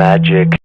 magic